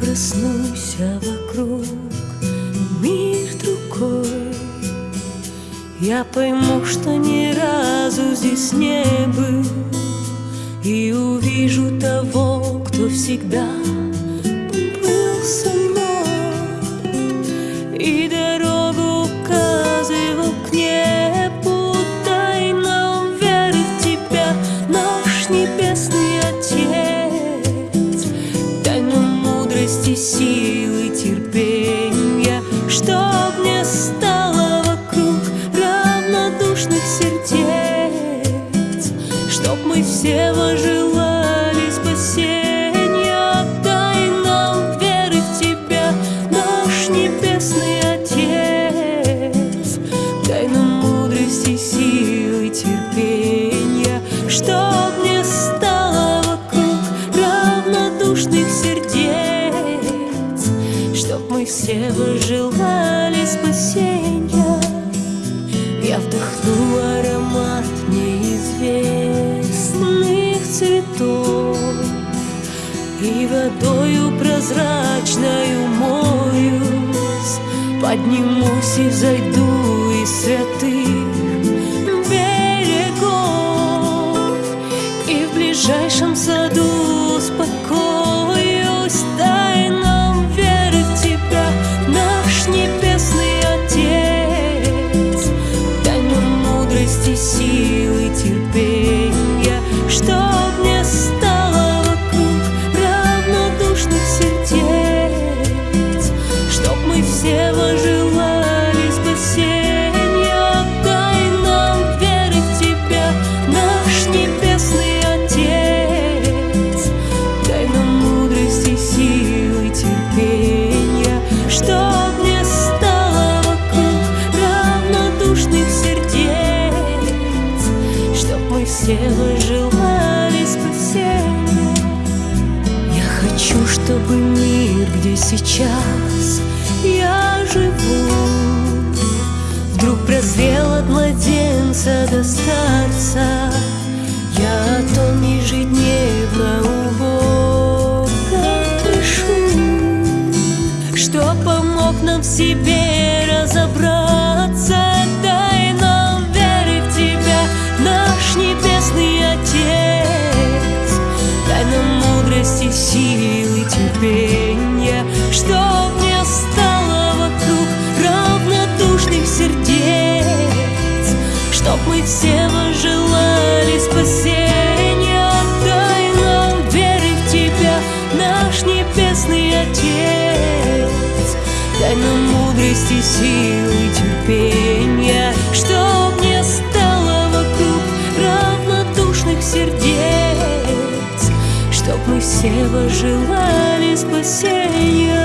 проснусь, вокруг мир другой. Я пойму, что ни разу здесь не был, И увижу того, кто всегда Чтоб мы все вожелали precisei to the sky. Все вы желали спасения.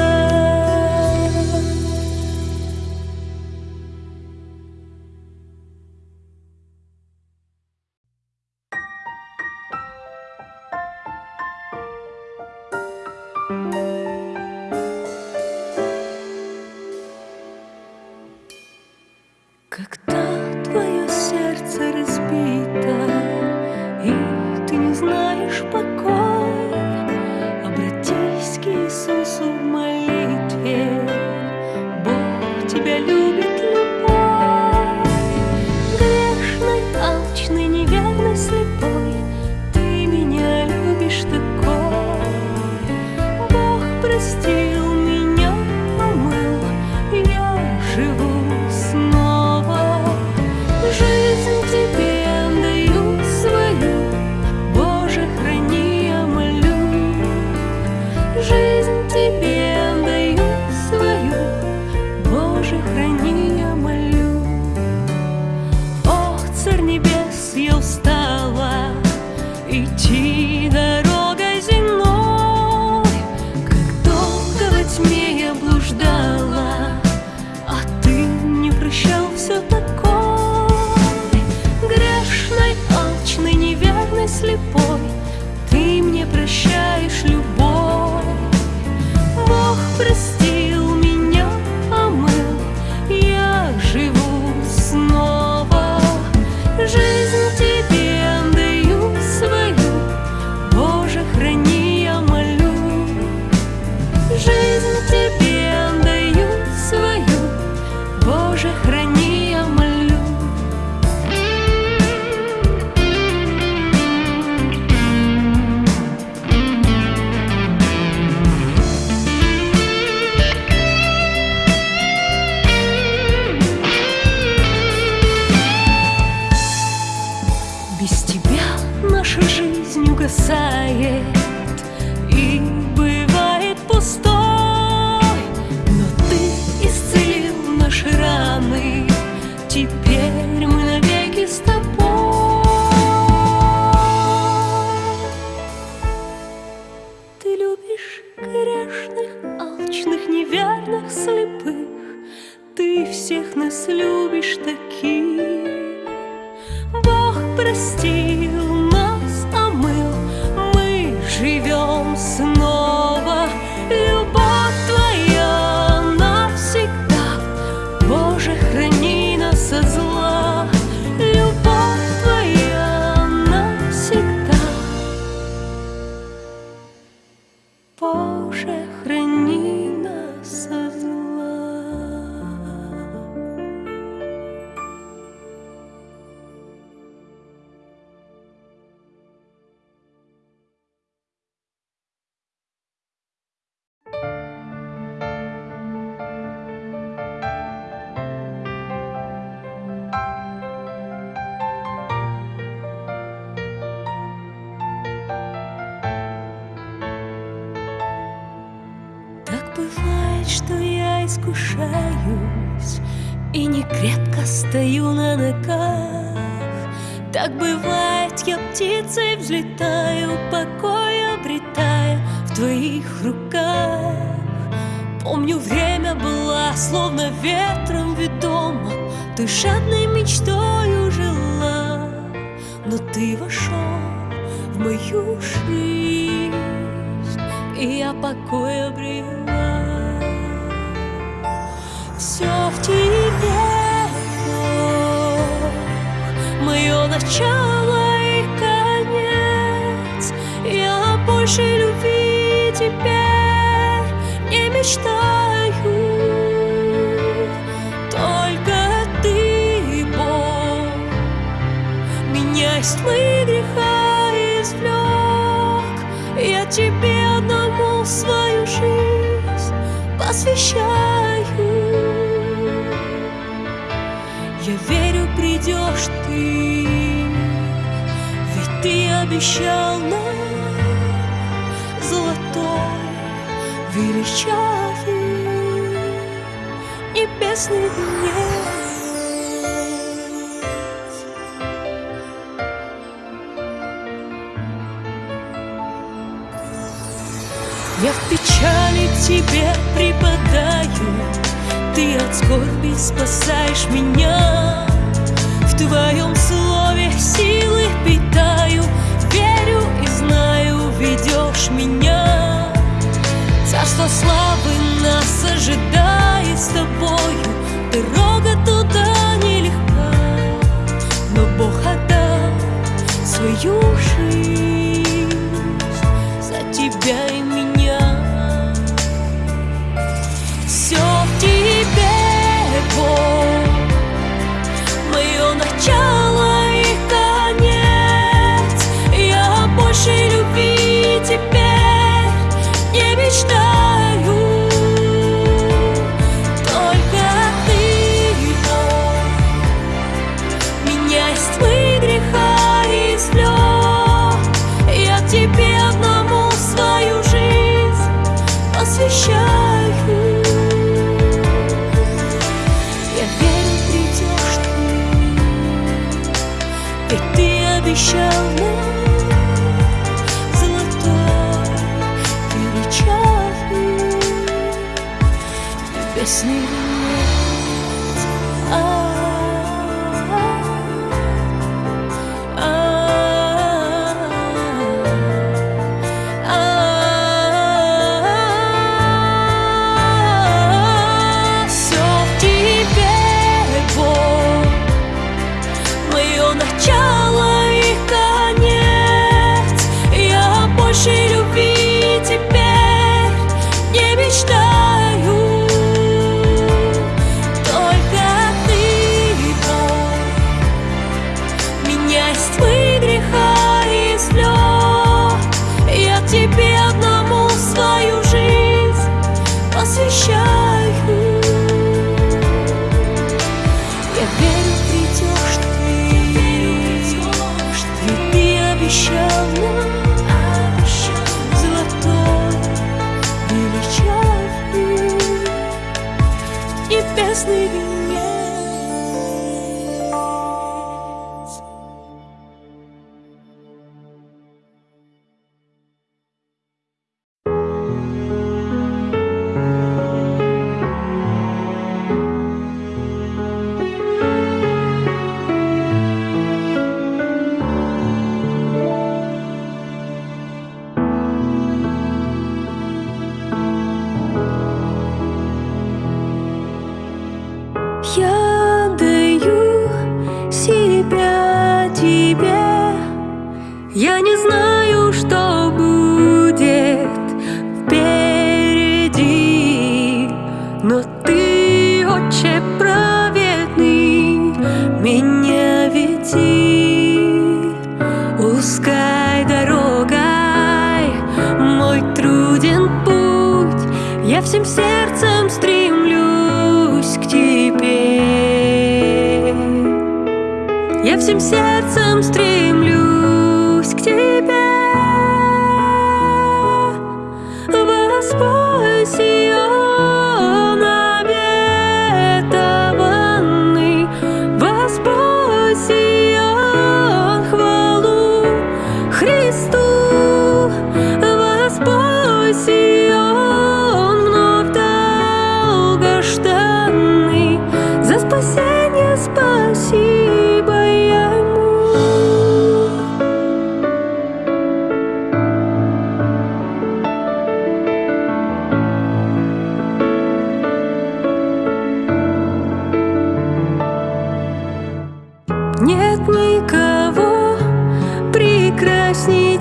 Я искушаюсь И не крепко стою на ногах. Так бывает, я птицей взлетаю Покой обретая в твоих руках. Помню, время было словно ветром ведомо Ты жадной мечтою жила Но ты вошел в мою жизнь И я покой обрела Все в тебе, Бог Мое начало Я в печали тебе припадаю. Ты от скорби спасаешь меня. В твоем слове силы питаю. Верю и знаю, ведешь меня. Царство славы нас ожидает с тобою. Дорога туда нелегка Но Бог отдал свою жизнь не Я всем сердцем стремлюсь к тебе. Я всем сердцем стремлюсь.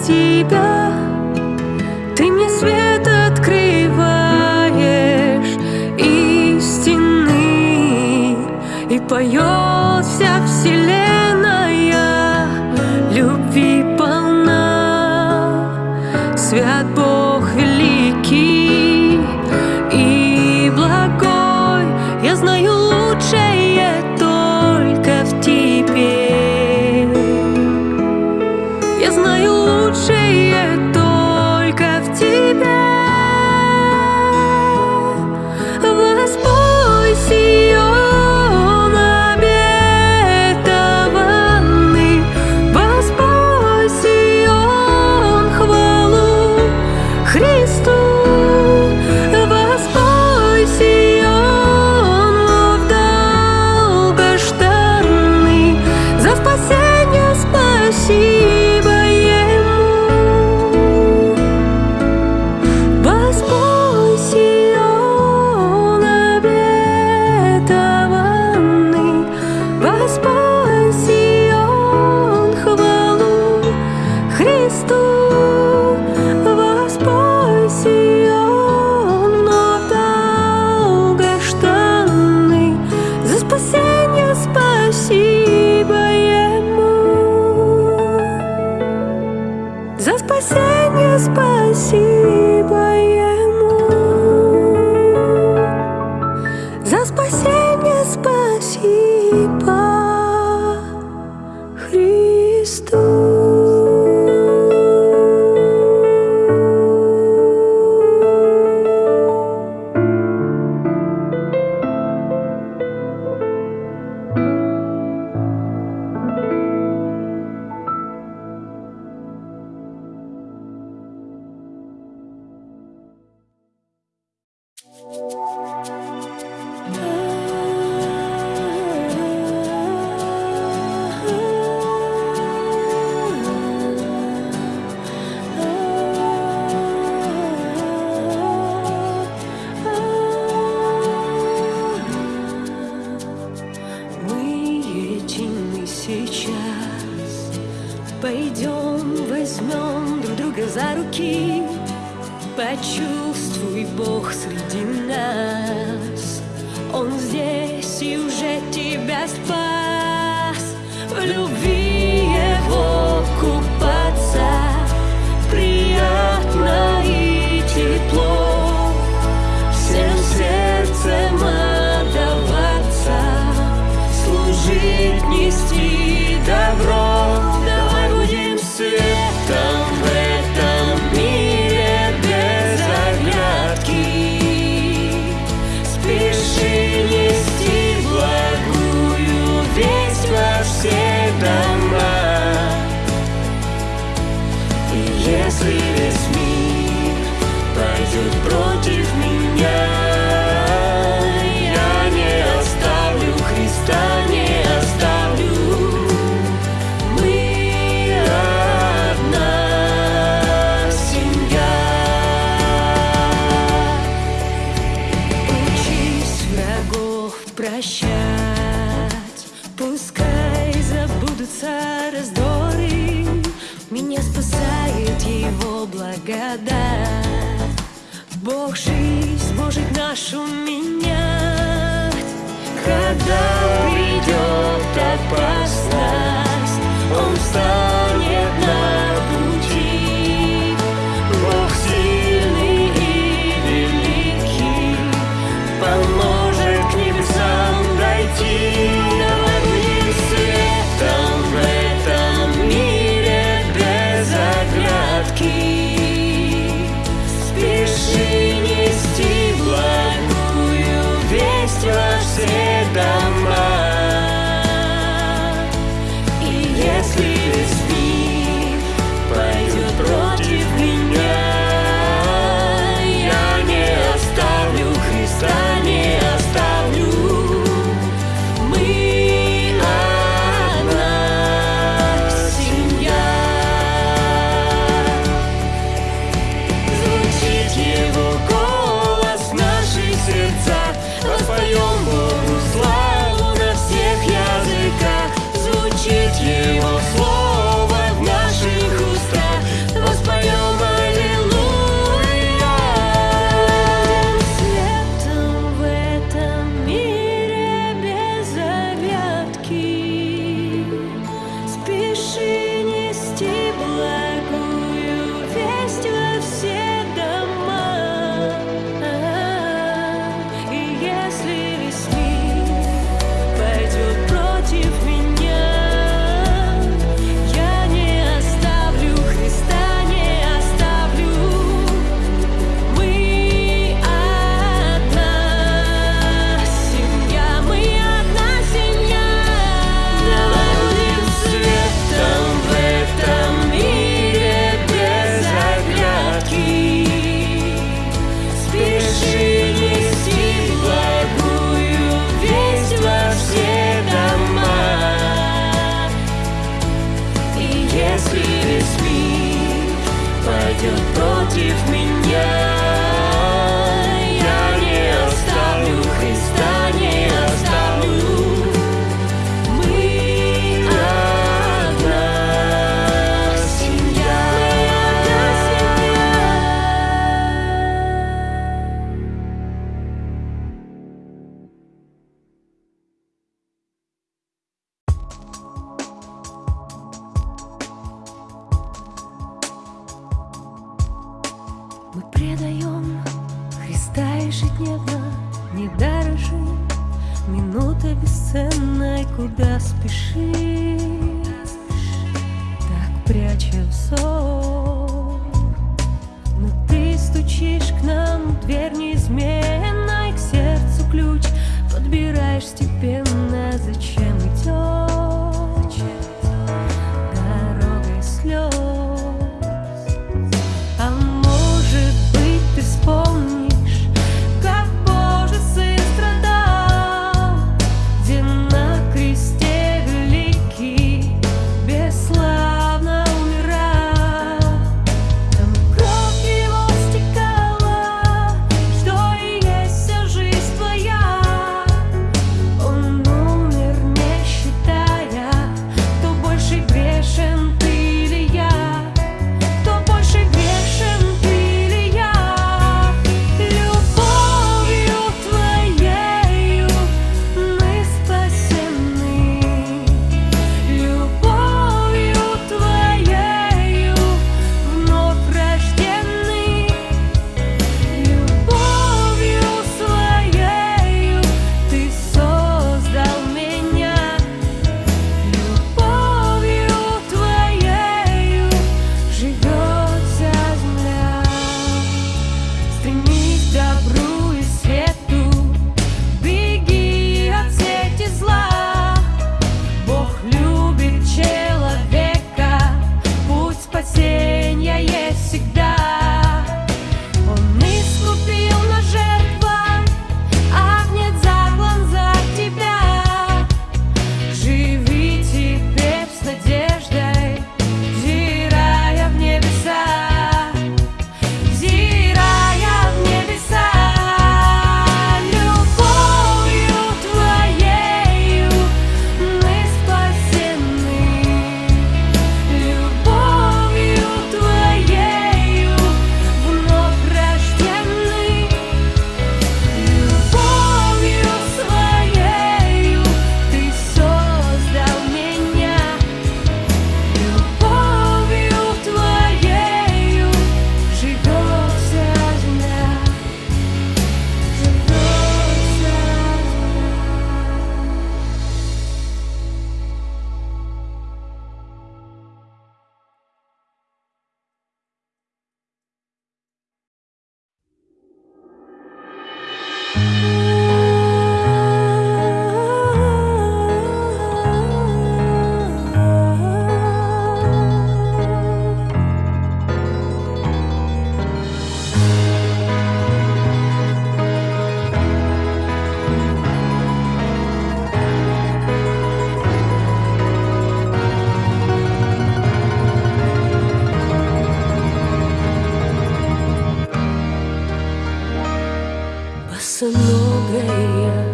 几个。спасение спаси. предаем Христа ежедневно не дорожи Минута бесценная, куда спешить? Так прячем сон Босоногая по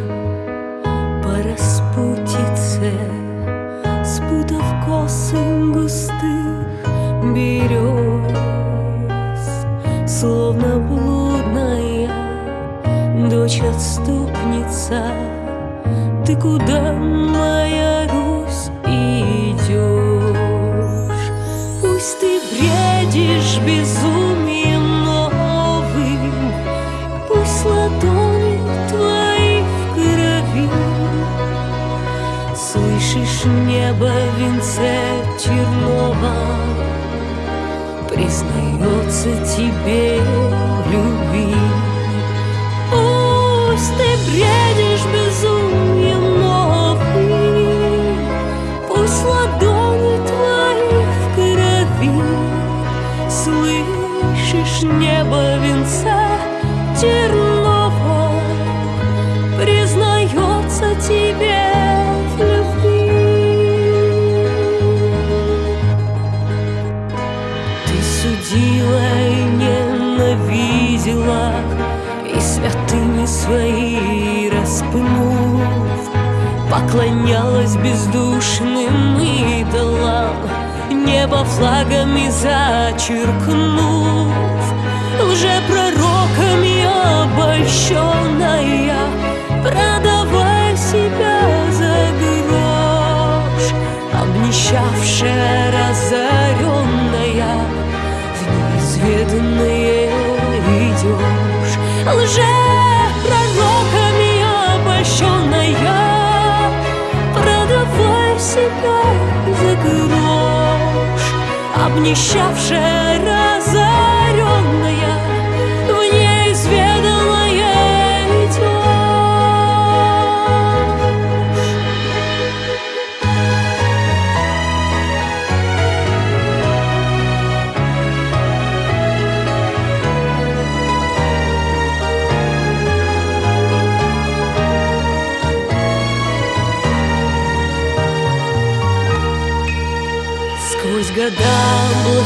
Поклонялась бездушным идолам Небо флагами зачеркнув. Лжепророками обольщенная. Продавая себя за грош. Обнищавшая, разоренная. В неизведанное идешь. Лжепророками Обнищавшая,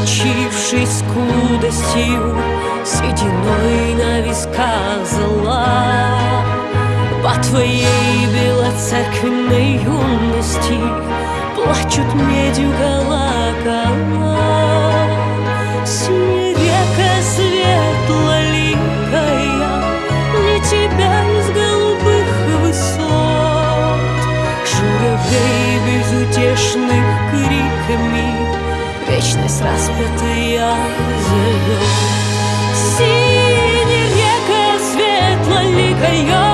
облачившись скудостью, Сединой на висках зла, По твоей белоцерквенной юности Плачут медью колокола. Синяя река светлоликая, Не тебя из голубых высот, Журавлей безутешных криками Вечность распятая зовет Синяя река светлоликая Не